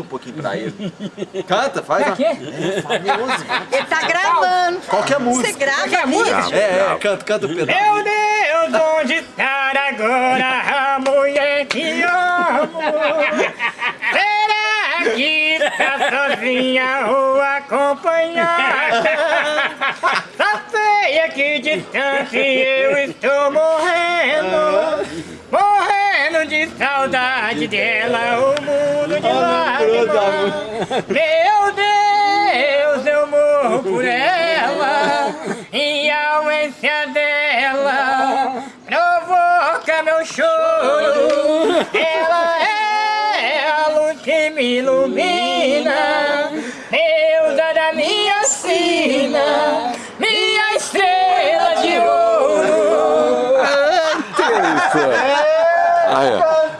um pouquinho pra ele. Canta, faz. Pra quê? É, famoso. Ele tá gravando. Qualquer música. Você grava Qualquer música? É, é, canta, canta o pedaço. Meu Deus, onde está agora a mulher que amo? Será que tá sozinha ou acompanhada? Só sei a que distância eu estou morrendo Morrendo de saudade dela, o mundo de meu Deus, eu morro por ela e a ausência dela provoca meu choro. Ela é a luz que me ilumina, deusa é da minha sina, minha estrela de ouro. Ah, é isso. Ah, é.